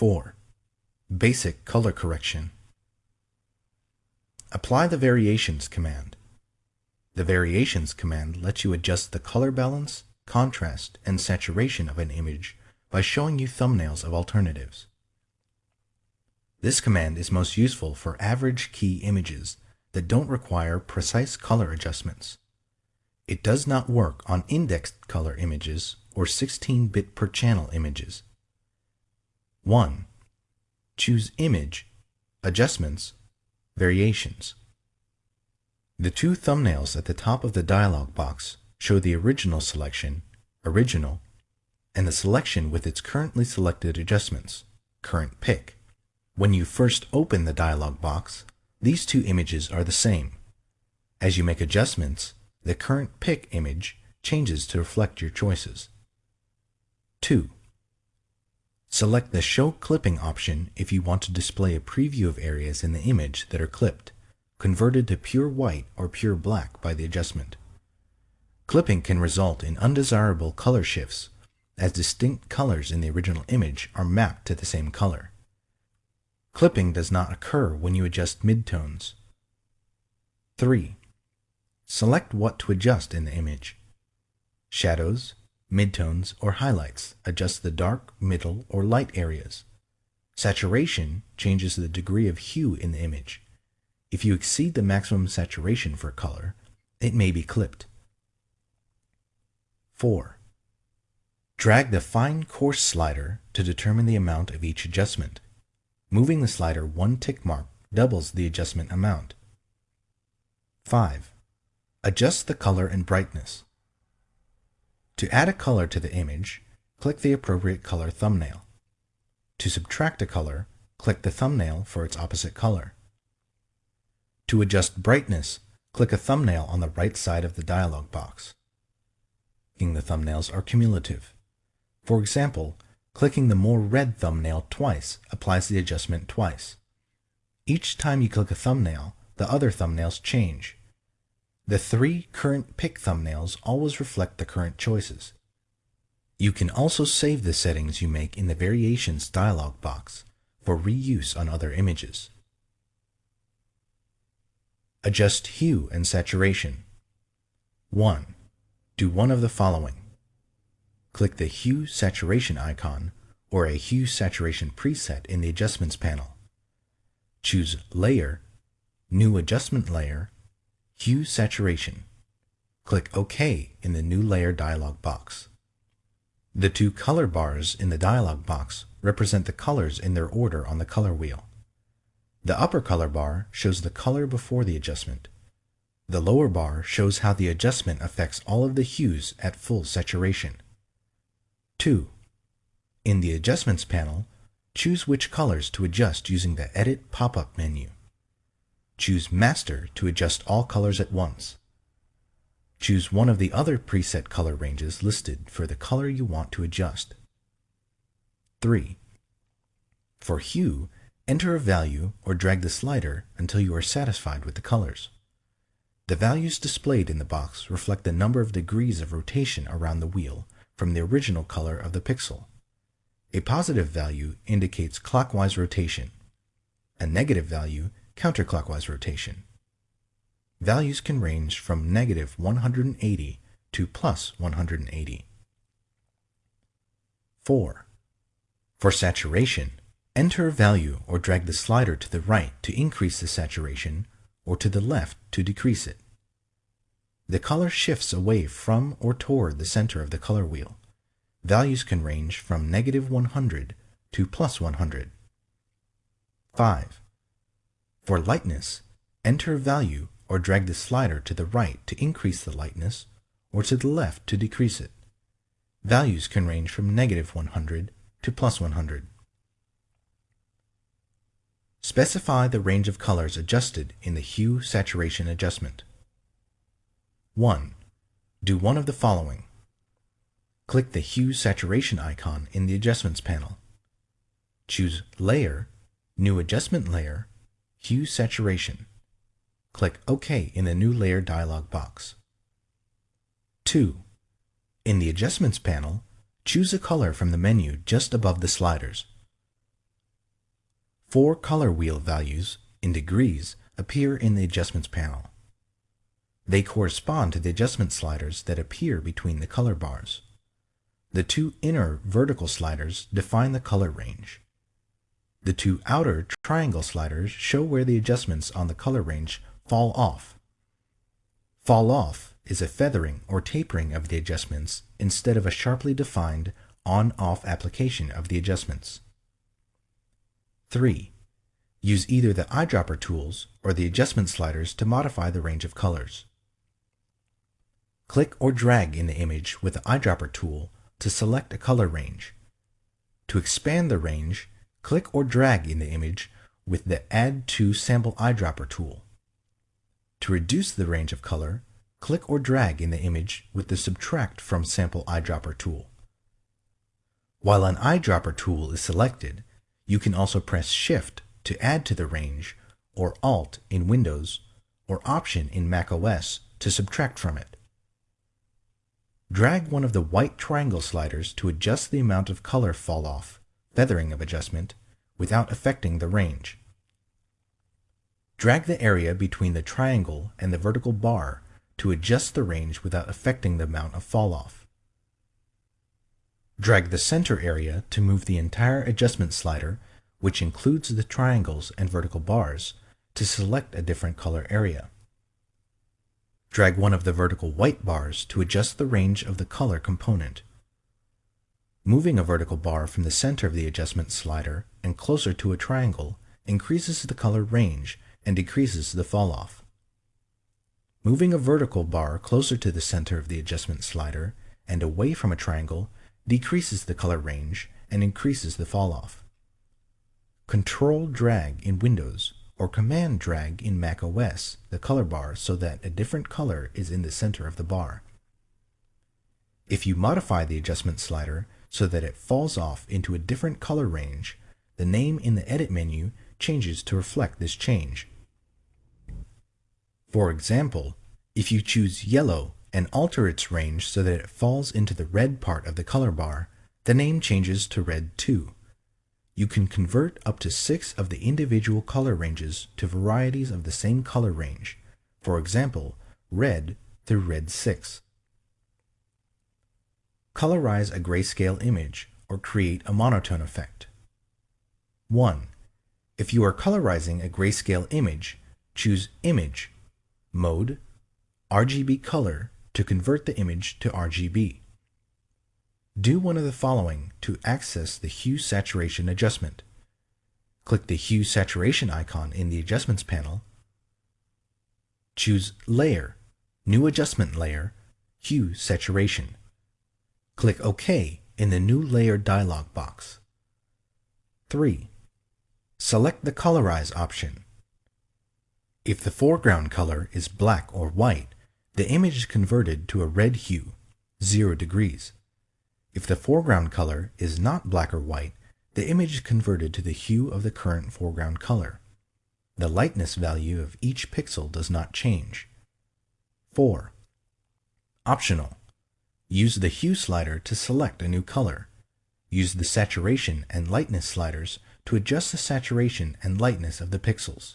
4. Basic color correction. Apply the Variations command. The Variations command lets you adjust the color balance, contrast, and saturation of an image by showing you thumbnails of alternatives. This command is most useful for average key images that don't require precise color adjustments. It does not work on indexed color images or 16-bit per channel images. 1. Choose Image, Adjustments, Variations. The two thumbnails at the top of the dialog box show the original selection, Original, and the selection with its currently selected adjustments, Current Pick. When you first open the dialog box, these two images are the same. As you make adjustments, the current pick image changes to reflect your choices. 2. Select the Show Clipping option if you want to display a preview of areas in the image that are clipped, converted to pure white or pure black by the adjustment. Clipping can result in undesirable color shifts, as distinct colors in the original image are mapped to the same color. Clipping does not occur when you adjust midtones. 3. Select what to adjust in the image. Shadows, midtones, or highlights adjust the dark, middle, or light areas. Saturation changes the degree of hue in the image. If you exceed the maximum saturation for color, it may be clipped. 4. Drag the Fine Coarse slider to determine the amount of each adjustment. Moving the slider one tick mark doubles the adjustment amount. 5. Adjust the color and brightness. To add a color to the image, click the appropriate color thumbnail. To subtract a color, click the thumbnail for its opposite color. To adjust brightness, click a thumbnail on the right side of the dialog box. The thumbnails are cumulative. For example, Clicking the more red thumbnail twice applies the adjustment twice. Each time you click a thumbnail, the other thumbnails change. The three current pick thumbnails always reflect the current choices. You can also save the settings you make in the Variations dialog box for reuse on other images. Adjust hue and saturation. 1. Do one of the following click the Hue Saturation icon or a Hue Saturation preset in the Adjustments panel. Choose Layer, New Adjustment Layer, Hue Saturation. Click OK in the New Layer dialog box. The two color bars in the dialog box represent the colors in their order on the color wheel. The upper color bar shows the color before the adjustment. The lower bar shows how the adjustment affects all of the hues at full saturation. 2. In the Adjustments panel, choose which colors to adjust using the Edit pop-up menu. Choose Master to adjust all colors at once. Choose one of the other preset color ranges listed for the color you want to adjust. 3. For hue, enter a value or drag the slider until you are satisfied with the colors. The values displayed in the box reflect the number of degrees of rotation around the wheel from the original color of the pixel. A positive value indicates clockwise rotation. A negative value, counterclockwise rotation. Values can range from negative 180 to plus 180. 4. For saturation, enter a value or drag the slider to the right to increase the saturation or to the left to decrease it. The color shifts away from or toward the center of the color wheel. Values can range from negative 100 to plus 100. 5. For lightness, enter a value or drag the slider to the right to increase the lightness or to the left to decrease it. Values can range from negative 100 to plus 100. Specify the range of colors adjusted in the Hue Saturation adjustment. 1. Do one of the following. Click the Hue Saturation icon in the Adjustments panel. Choose Layer, New Adjustment Layer, Hue Saturation. Click OK in the New Layer dialog box. 2. In the Adjustments panel, choose a color from the menu just above the sliders. Four color wheel values, in degrees, appear in the Adjustments panel. They correspond to the adjustment sliders that appear between the color bars. The two inner vertical sliders define the color range. The two outer triangle sliders show where the adjustments on the color range fall off. Fall off is a feathering or tapering of the adjustments instead of a sharply defined on-off application of the adjustments. 3. Use either the eyedropper tools or the adjustment sliders to modify the range of colors. Click or drag in the image with the eyedropper tool to select a color range. To expand the range, click or drag in the image with the Add to Sample Eyedropper tool. To reduce the range of color, click or drag in the image with the Subtract from Sample Eyedropper tool. While an eyedropper tool is selected, you can also press Shift to add to the range, or Alt in Windows, or Option in macOS to subtract from it. Drag one of the white triangle sliders to adjust the amount of color fall off, feathering of adjustment, without affecting the range. Drag the area between the triangle and the vertical bar to adjust the range without affecting the amount of fall off. Drag the center area to move the entire adjustment slider, which includes the triangles and vertical bars, to select a different color area. Drag one of the vertical white bars to adjust the range of the color component. Moving a vertical bar from the center of the adjustment slider and closer to a triangle increases the color range and decreases the falloff. Moving a vertical bar closer to the center of the adjustment slider and away from a triangle decreases the color range and increases the falloff. Control drag in Windows or Command drag in Mac OS the color bar so that a different color is in the center of the bar. If you modify the adjustment slider so that it falls off into a different color range, the name in the Edit menu changes to reflect this change. For example, if you choose yellow and alter its range so that it falls into the red part of the color bar, the name changes to red 2. You can convert up to six of the individual color ranges to varieties of the same color range, for example, red through red 6. Colorize a grayscale image or create a monotone effect. 1. If you are colorizing a grayscale image, choose Image, Mode, RGB Color to convert the image to RGB. Do one of the following to access the Hue Saturation adjustment. Click the Hue Saturation icon in the Adjustments panel. Choose Layer, New Adjustment Layer, Hue Saturation. Click OK in the New Layer dialog box. 3. Select the Colorize option. If the foreground color is black or white, the image is converted to a red hue, 0 degrees. If the foreground color is not black or white, the image is converted to the hue of the current foreground color. The lightness value of each pixel does not change. 4. Optional. Use the Hue slider to select a new color. Use the Saturation and Lightness sliders to adjust the saturation and lightness of the pixels.